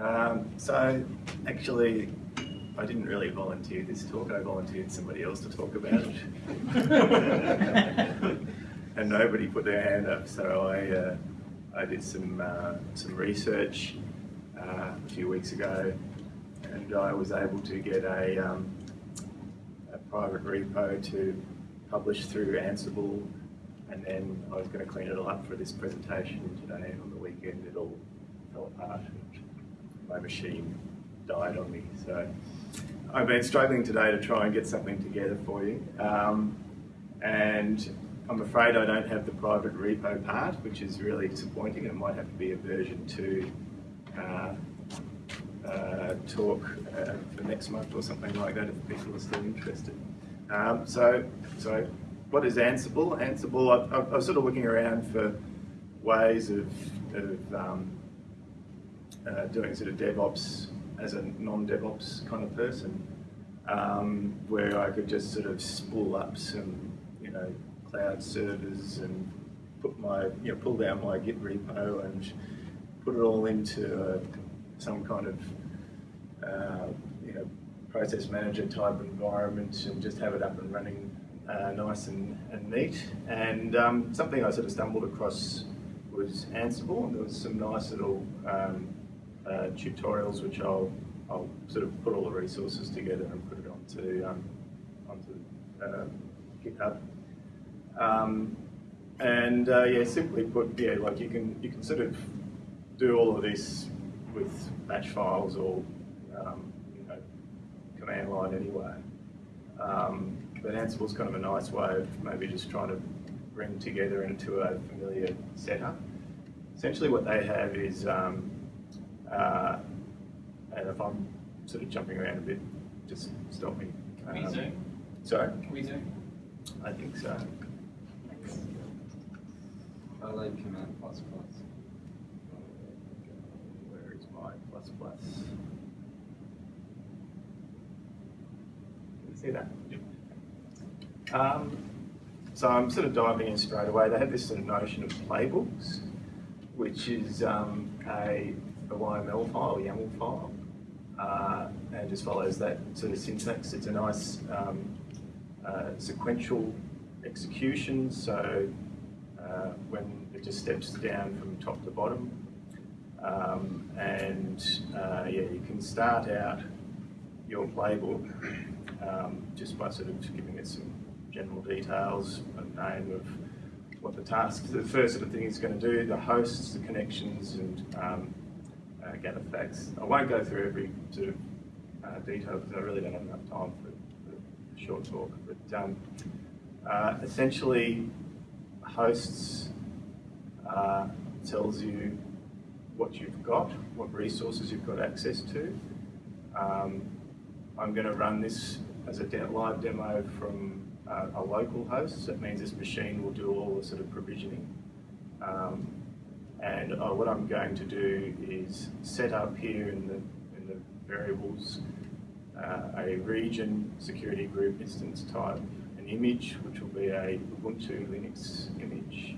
Um, so actually, I didn't really volunteer this talk. I volunteered somebody else to talk about it, and nobody put their hand up. So I uh, I did some uh, some research uh, a few weeks ago, and I was able to get a, um, a private repo to publish through Ansible, and then I was going to clean it all up for this presentation today. And on the weekend, it all fell apart. My machine died on me. So I've been struggling today to try and get something together for you. Um, and I'm afraid I don't have the private repo part, which is really disappointing. It might have to be a version 2 uh, uh, talk uh, for next month or something like that if people are still interested. Um, so, so what is Ansible? Ansible, I, I, I, was sort of looking around for ways of, of um, uh, doing sort of DevOps as a non-DevOps kind of person, um, where I could just sort of spool up some, you know, cloud servers and put my, you know, pull down my Git repo and put it all into uh, some kind of, uh, you know, process manager type environment and just have it up and running uh, nice and, and neat. And um, something I sort of stumbled across was Ansible, and there was some nice little um, uh, tutorials which I'll, I'll sort of put all the resources together and put it onto, um, onto uh, GitHub. Um, and uh, yeah, simply put, yeah, like you can you can sort of do all of this with batch files or um, you know command line anyway. Um, but Ansible's kind of a nice way of maybe just trying to bring together into a familiar setup. Essentially, what they have is um, uh, and if I'm sort of jumping around a bit, just stop me. Can we um, zoom? Sorry? Can we zoom? I think so. I like command plus plus. Where is my plus plus? Can you see that? Yep. Um, so I'm sort of diving in straight away. They have this sort of notion of playbooks, which is um, a a YML file, YAML file, uh, and just follows that sort of syntax. It's a nice um, uh, sequential execution, so uh, when it just steps down from top to bottom. Um, and uh, yeah, you can start out your playbook um, just by sort of giving it some general details, a name of what the task, the first sort of thing it's going to do, the hosts, the connections, and um, uh, get effects. I won't go through every sort of uh, detail because I really don't have enough time for, for a short talk. But um, uh, essentially, hosts uh, tells you what you've got, what resources you've got access to. Um, I'm going to run this as a de live demo from uh, a local host. So that means this machine will do all the sort of provisioning. Um, and uh, what I'm going to do is set up here in the, in the variables uh, a region security group instance type, an image, which will be a Ubuntu Linux image,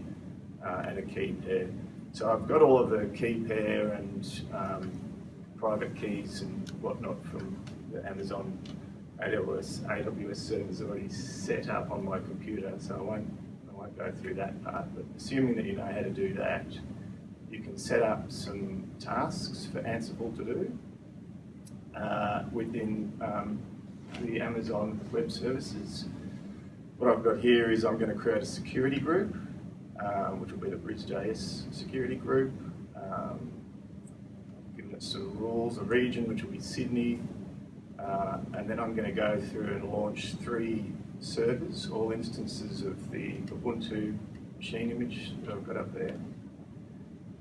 uh, and a key pair. So I've got all of the key pair and um, private keys and whatnot from the Amazon AWS, AWS servers already set up on my computer, so I won't, I won't go through that part. But assuming that you know how to do that, you can set up some tasks for Ansible to do uh, within um, the Amazon Web Services. What I've got here is I'm going to create a security group, um, which will be the Bridge.js security group. Um, given it some rules, a region, which will be Sydney, uh, and then I'm going to go through and launch three servers, all instances of the Ubuntu machine image that I've got up there.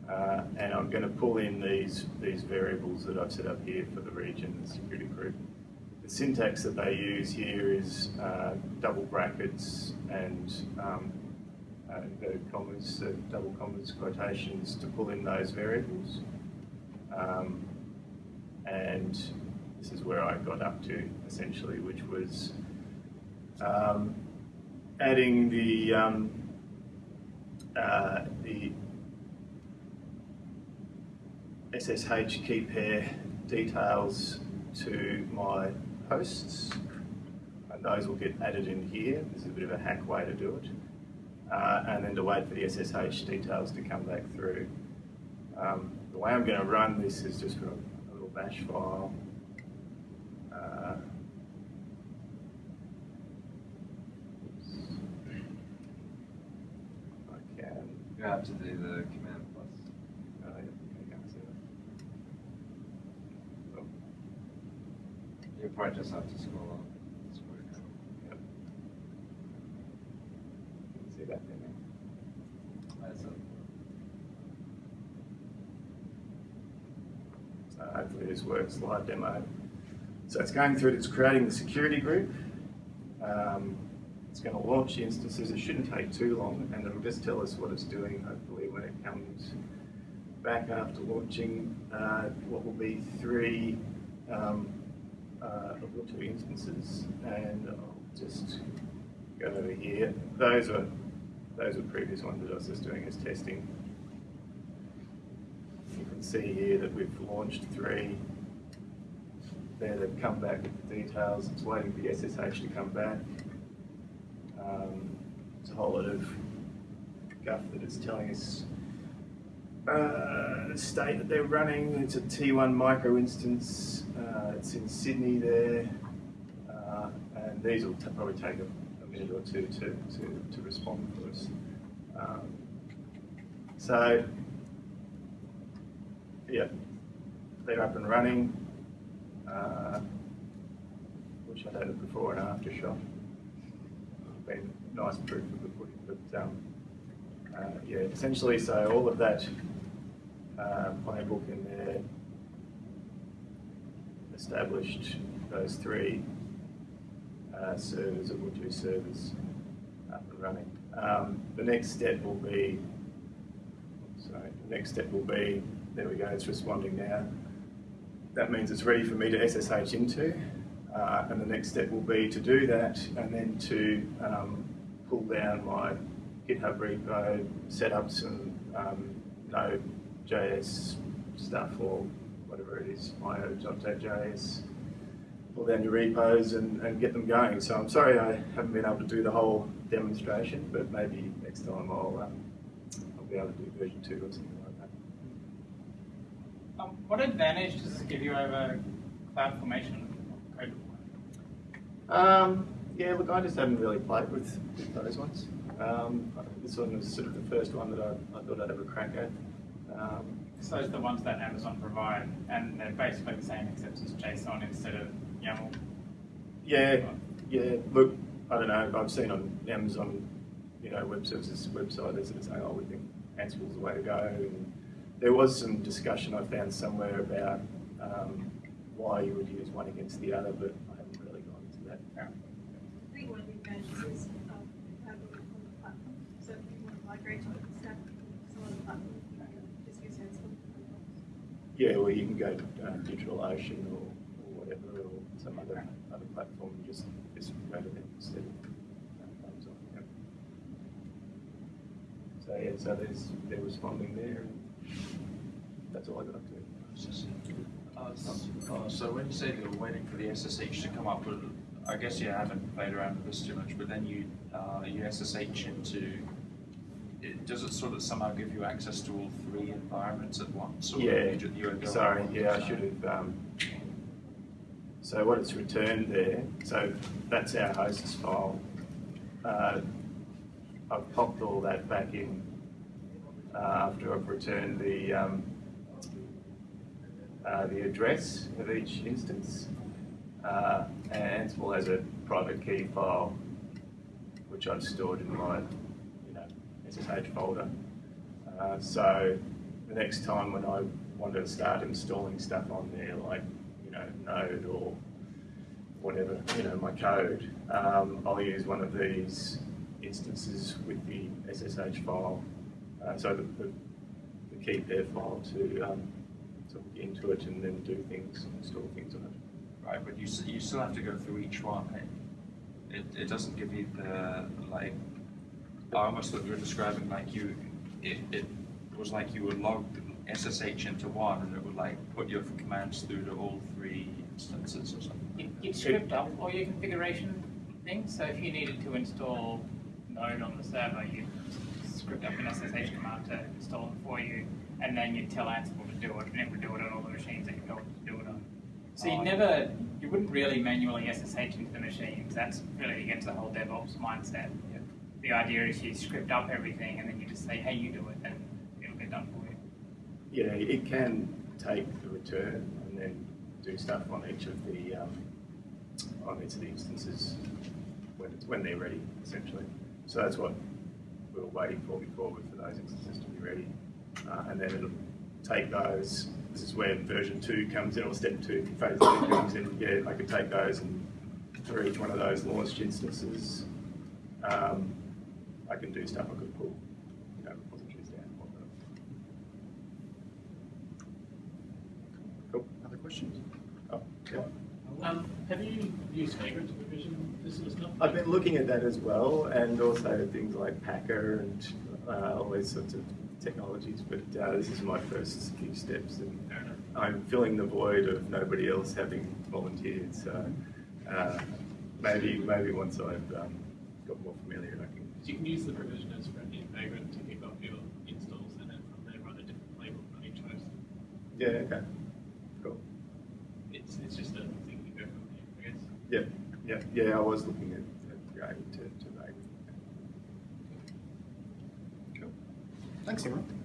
Uh, and I'm going to pull in these, these variables that I've set up here for the region and security group. The syntax that they use here is uh, double brackets and um, uh, commas, uh, double commas, quotations to pull in those variables. Um, and this is where I got up to essentially, which was um, adding the um, uh, the SSH key pair details to my hosts, and those will get added in here. This is a bit of a hack way to do it. Uh, and then to wait for the SSH details to come back through. Um, the way I'm going to run this is just from a little bash file. Uh. I can. You have to do the command plus. Uh, yeah, I can't see that. Oh, Probably just have to scroll up. Hopefully this works, live demo. So it's going through, it's creating the security group. Um, it's going to launch the instances. It shouldn't take too long, and it'll just tell us what it's doing, hopefully, when it comes back after launching uh, what will be three um, uh, Ubuntu instances. And I'll just go over here. Those are those are previous ones that I was just doing as testing. You can see here that we've launched three. There, they've come back with the details. It's waiting for the SSH to come back. Um, it's a whole lot of guff that it's telling us uh, state that they're running. It's a T1 micro instance. Uh, it's in Sydney there. Uh, and these will probably take a, a minute or two to, to, to respond for us. Um, so, yeah, they're up and running. Uh, wish I'd had a before and after shot. Been nice proof of the pudding, but um, uh, yeah, essentially, so all of that uh, playbook in there established those three uh, servers, Ubuntu servers, up and running. Um, the next step will be, sorry, the next step will be, there we go, it's responding now. That means it's ready for me to SSH into. Uh, and the next step will be to do that and then to um, pull down my GitHub repo, set up some um, Node.js stuff or whatever it is, io.js, pull down your repos and, and get them going. So I'm sorry I haven't been able to do the whole demonstration, but maybe next time I'll, um, I'll be able to do version two or something like that. Um, what advantage does this give you over CloudFormation? Um, yeah, look, I just haven't really played with, with those ones. Um, this one was sort of the first one that I, I thought I'd have a crack at. Um, So those are the ones that Amazon provide, and they're basically the same except it's JSON instead of YAML. yeah, yeah. Look, I don't know. I've seen on Amazon, you know, web services website, they're sort of saying, "Oh, we think Ansible's the way to go." And there was some discussion I found somewhere about um, why you would use one against the other, but I haven't really gone into that. Yeah. I think one of the advantages of having it on the platform, so if you want to migrate to a stack, it's on the platform, you can just use Ansible. Yeah, well, you can go uh, DigitalOcean or, or whatever, or some other other platform and just just go to them instead of Amazon. yeah. So yeah, so there's they're responding there. And that's all I got up to. Uh, uh, So when you say you're waiting for the SSH to come up, I guess you haven't played around with this too much, but then you, uh, you SSH into, it- does it sort of somehow give you access to all three environments at once? or Yeah, you ju- you go sorry, yeah, I should have. Um, so what it's returned there, so that's our hosts file. Uh, I've popped all that back in uh, after I've returned the um, uh, the address of each instance. Uh, and Ansible has a private key file, which I've stored in my SSH folder. Uh, so the next time when I want to start installing stuff on there, like you know Node or whatever, you know my code, um, I'll use one of these instances with the SSH file. Uh, so the, the, the key pair file to um, to look into it and then do things, install things on it. Right, but you, you still have to go through each one, eh? It, it doesn't give you the, like, almost thought you were describing like you, it, it was like you were logged SSH into one and it would like put your commands through to all three instances or something? You- You'd script up all your configuration things, so if you needed to install Node on the server, you'd script up an SSH command to install it for you, and then you'd tell Ansible to do it, and it would do it on all the machines that you told it to do it on. So you Oh, never, you wouldn't really manually SSH into the machines, that's really against the whole DevOps mindset. Yeah. The idea is you script up everything, and then you just say, hey, you do it, and it'll get done for you. Yeah, it can take the return and then do stuff on each of the, um, on each of the instances when it's, when they're ready, essentially. So that's what we were waiting for before, for those instances to be ready. Uh, and then it'll take those, this is where version two comes in, or step two, phase two comes in. Yeah, I could take those and for each one of those launched instances, um, I can do stuff, I could pull, you know, repositories down. whatnot. Cool. Other questions? Oh, yeah. Um, have you used Vagrant to provision this sort of stuff? I've been looking at that as well, and also things like Packer and uh, all these sorts of technologies. But uh, this is my first few steps, and I'm filling the void of nobody else having volunteered. So uh, maybe maybe once I've um, got more familiar, I can. Because you can use the provisioners for in Vagrant to kick off your installs and then from there run a different playbook on each host. Yeah. Okay. Cool. It's, it's just a thing you go from there, I guess. Yeah. Yeah. Yeah. I was looking at, at going to to Vagrant. Thanks, everyone.